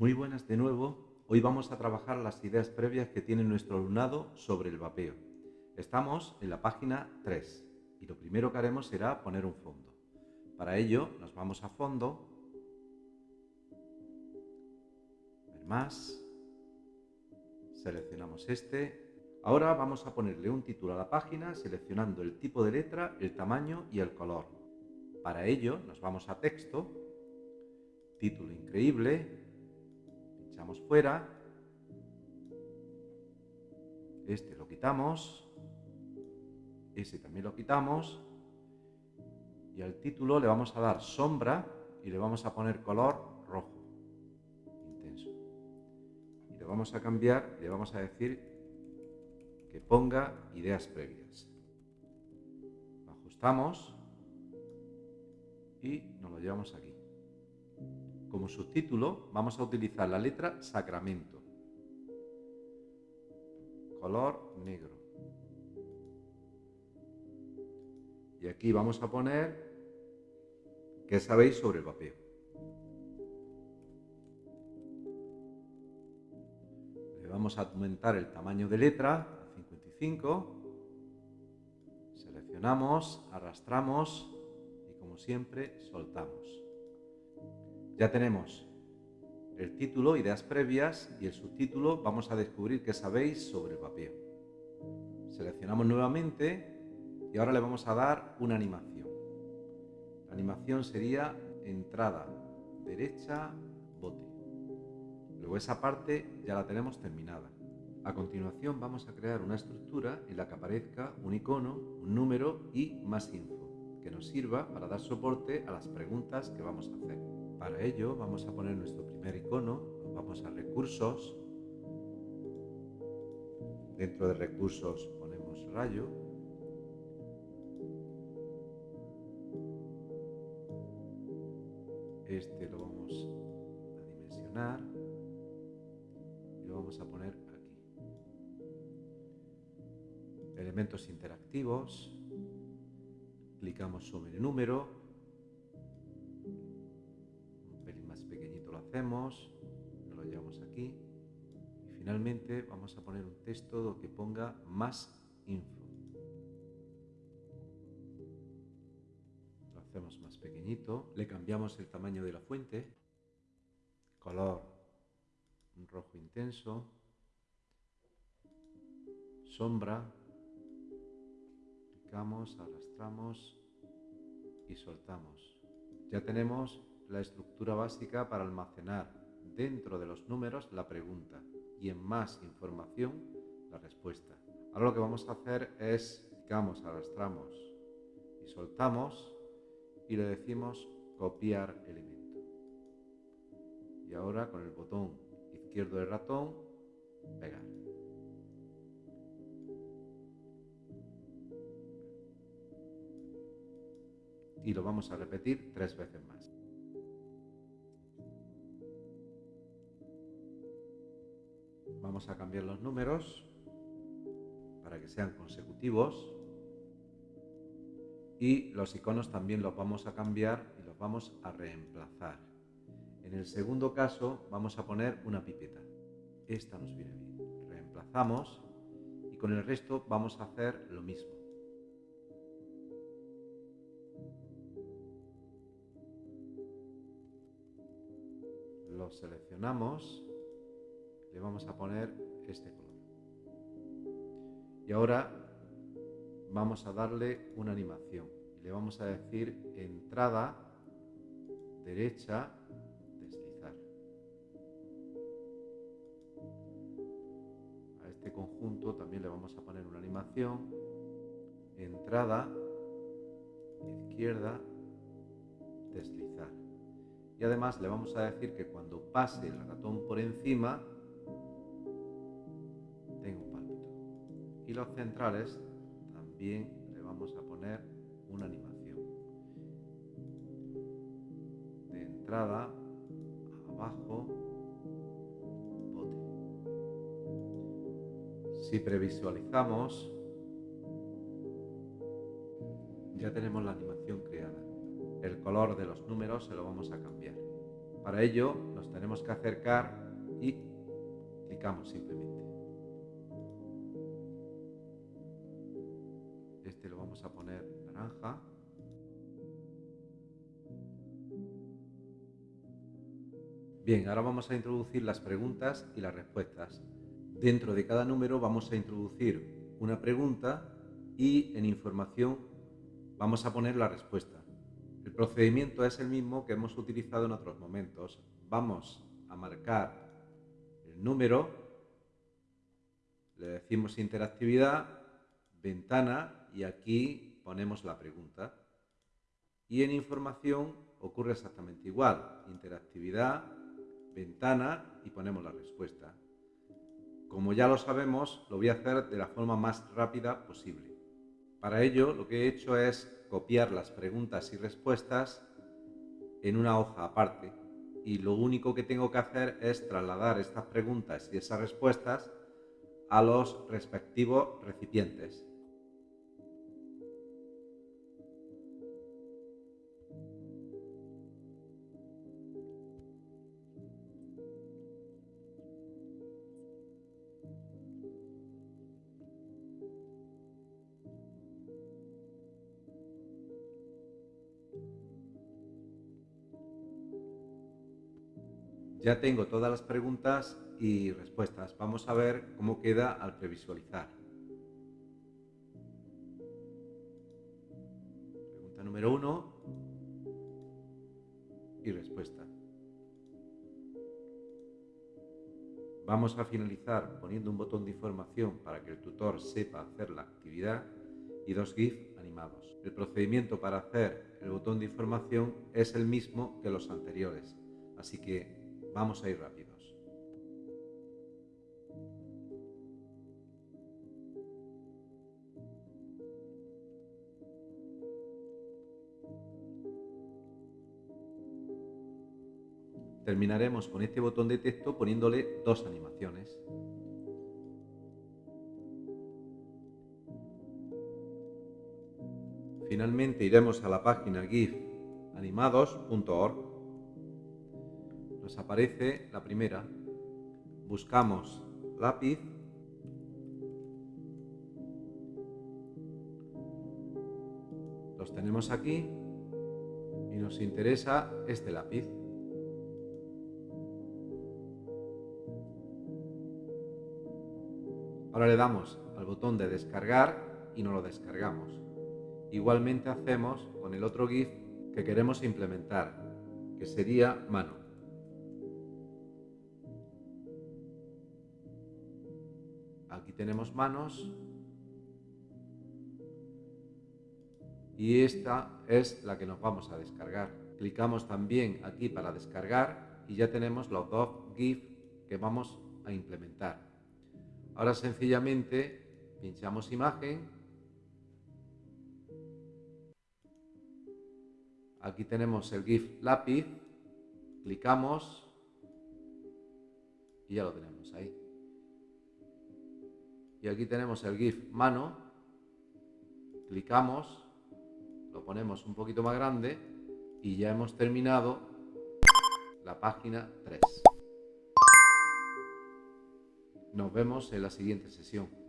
Muy buenas de nuevo. Hoy vamos a trabajar las ideas previas que tiene nuestro alumnado sobre el vapeo. Estamos en la página 3 y lo primero que haremos será poner un fondo. Para ello nos vamos a fondo, ver más, seleccionamos este. Ahora vamos a ponerle un título a la página seleccionando el tipo de letra, el tamaño y el color. Para ello nos vamos a texto, título increíble, pinchamos fuera, este lo quitamos, ese también lo quitamos. Y al título le vamos a dar sombra y le vamos a poner color rojo. Intenso. Y le vamos a cambiar le vamos a decir que ponga ideas previas. Ajustamos y nos lo llevamos aquí como subtítulo vamos a utilizar la letra Sacramento color negro Y aquí vamos a poner qué sabéis sobre el vapeo. Le vamos a aumentar el tamaño de letra a 55. Seleccionamos, arrastramos y como siempre soltamos. Ya tenemos el título, ideas previas y el subtítulo, vamos a descubrir qué sabéis sobre el vapeo. Seleccionamos nuevamente y ahora le vamos a dar una animación. La animación sería entrada, derecha, bote. Luego esa parte ya la tenemos terminada. A continuación vamos a crear una estructura en la que aparezca un icono, un número y más info, que nos sirva para dar soporte a las preguntas que vamos a hacer. Para ello vamos a poner nuestro primer icono, vamos a recursos, dentro de recursos ponemos rayo, este lo vamos a dimensionar y lo vamos a poner aquí. Elementos interactivos, clicamos sobre el número, pequeñito lo hacemos, lo llevamos aquí y finalmente vamos a poner un texto que ponga más info. hacemos más pequeñito, le cambiamos el tamaño de la fuente, color un rojo intenso, sombra, clicamos, arrastramos y soltamos. Ya tenemos la estructura básica para almacenar dentro de los números la pregunta y en más información la respuesta. Ahora lo que vamos a hacer es, clicamos, arrastramos y soltamos y le decimos copiar elemento. Y ahora con el botón izquierdo del ratón, pegar. Y lo vamos a repetir tres veces más. Vamos a cambiar los números para que sean consecutivos y los iconos también los vamos a cambiar y los vamos a reemplazar. En el segundo caso vamos a poner una pipeta. Esta nos viene bien. Reemplazamos y con el resto vamos a hacer lo mismo. Lo seleccionamos, le vamos a poner este color. Y ahora vamos a darle una animación. Le vamos a decir entrada, derecha, deslizar. A este conjunto también le vamos a poner una animación. Entrada, izquierda, deslizar. Y además le vamos a decir que cuando pase el ratón por encima, Y los centrales también le vamos a poner una animación. De entrada, abajo, bote. Si previsualizamos, ya tenemos la animación creada. El color de los números se lo vamos a cambiar. Para ello nos tenemos que acercar y clicamos simplemente. Vamos a poner naranja. Bien, ahora vamos a introducir las preguntas y las respuestas. Dentro de cada número vamos a introducir una pregunta y en información vamos a poner la respuesta. El procedimiento es el mismo que hemos utilizado en otros momentos. Vamos a marcar el número, le decimos interactividad, ventana y aquí ponemos la pregunta. Y en información ocurre exactamente igual, interactividad, ventana y ponemos la respuesta. Como ya lo sabemos, lo voy a hacer de la forma más rápida posible. Para ello, lo que he hecho es copiar las preguntas y respuestas en una hoja aparte y lo único que tengo que hacer es trasladar estas preguntas y esas respuestas a los respectivos recipientes. Ya tengo todas las preguntas y respuestas. Vamos a ver cómo queda al previsualizar. Pregunta número uno y respuesta. Vamos a finalizar poniendo un botón de información para que el tutor sepa hacer la actividad y dos GIF El procedimiento para hacer el botón de información es el mismo que los anteriores, así que Vamos a ir rápidos. Terminaremos con este botón de texto poniéndole dos animaciones. Finalmente iremos a la página gifanimados.org aparece la primera. Buscamos lápiz. Los tenemos aquí y nos interesa este lápiz. Ahora le damos al botón de descargar y no lo descargamos. Igualmente hacemos con el otro GIF que queremos implementar, que sería mano. Aquí tenemos manos. Y esta es la que nos vamos a descargar. Clicamos también aquí para descargar y ya tenemos los dos GIF que vamos a implementar. Ahora sencillamente pinchamos imagen. Aquí tenemos el GIF lápiz. Clicamos y ya lo tenemos ahí. Y aquí tenemos el GIF mano. Clicamos, lo ponemos un poquito más grande y ya hemos terminado la página 3. Nos vemos en la siguiente sesión.